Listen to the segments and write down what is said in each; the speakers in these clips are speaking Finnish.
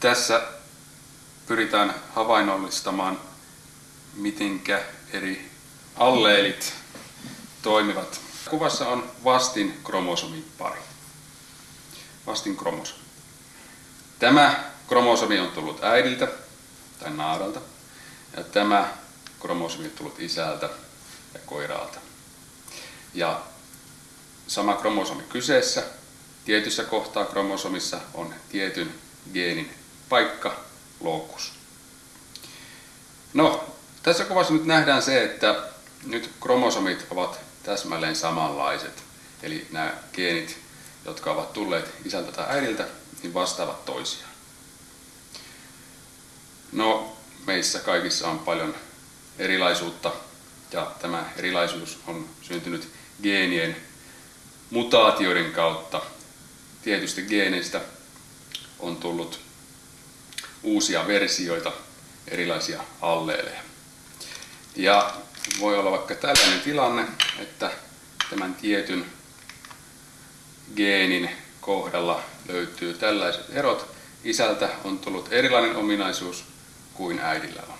Tässä pyritään havainnollistamaan, mitenkä eri alleelit toimivat. Kuvassa on vastin kromosomipari. Vastin kromosomi. Tämä kromosomi on tullut äidiltä tai naaralta ja tämä kromosomi on tullut isältä ja koiraalta. Ja sama kromosomi kyseessä. Tietyssä kohtaa kromosomissa on tietyn geenin paikka, lokus. No, tässä kuvassa nyt nähdään se, että nyt kromosomit ovat täsmälleen samanlaiset. Eli nämä geenit, jotka ovat tulleet isältä tai äidiltä, niin vastaavat toisiaan. No, meissä kaikissa on paljon erilaisuutta ja tämä erilaisuus on syntynyt geenien mutaatioiden kautta. Tietysti geeneistä on tullut uusia versioita, erilaisia alleeleja. Ja voi olla vaikka tällainen tilanne, että tämän tietyn geenin kohdalla löytyy tällaiset erot. Isältä on tullut erilainen ominaisuus kuin äidillä on.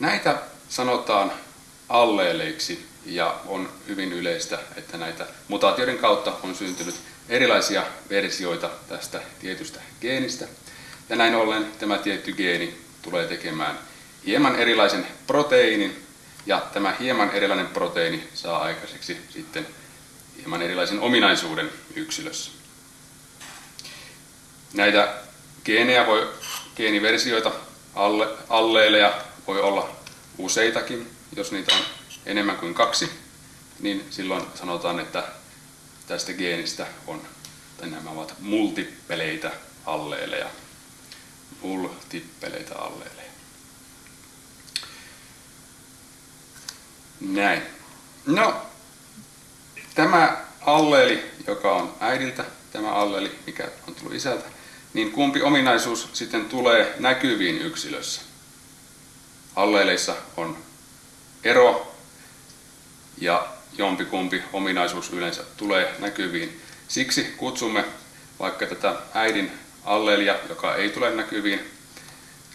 Näitä sanotaan alleeleiksi ja on hyvin yleistä, että näitä mutaatioiden kautta on syntynyt erilaisia versioita tästä tietystä geenistä. Ja näin ollen tämä tietty geeni tulee tekemään hieman erilaisen proteiinin ja tämä hieman erilainen proteiini saa aikaiseksi sitten hieman erilaisen ominaisuuden yksilössä. Näitä geenejä voi, geeniversioita, alle, alleeleja voi olla useitakin, jos niitä on enemmän kuin kaksi, niin silloin sanotaan, että tästä geenistä on, tai nämä ovat multippeleitä alleeleja. Multippeleitä alleeleja. Näin. No, tämä alleeli, joka on äidiltä, tämä alleeli, mikä on tullut isältä, niin kumpi ominaisuus sitten tulee näkyviin yksilössä? Alleeleissa on ero ja jompikumpi ominaisuus yleensä tulee näkyviin. Siksi kutsumme vaikka tätä äidin alleelia, joka ei tule näkyviin,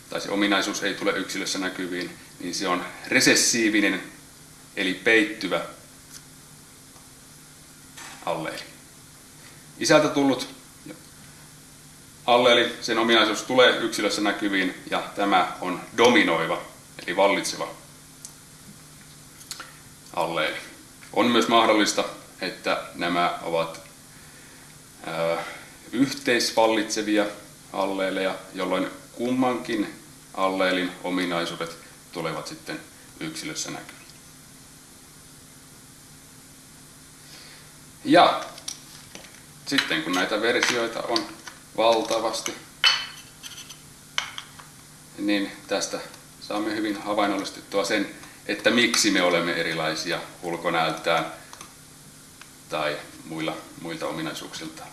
tai se ominaisuus ei tule yksilössä näkyviin, niin se on resessiivinen, eli peittyvä alleeli. Isältä tullut alleeli, sen ominaisuus tulee yksilössä näkyviin, ja tämä on dominoiva, eli vallitseva alleeli. On myös mahdollista, että nämä ovat yhteisvallitsevia alleeleja, jolloin kummankin alleelin ominaisuudet tulevat sitten yksilössä näkyviin. Ja sitten kun näitä versioita on valtavasti, niin tästä saamme hyvin havainnollistettua sen, että miksi me olemme erilaisia ulkonäöltään tai muilla, muilta ominaisuuksiltaan.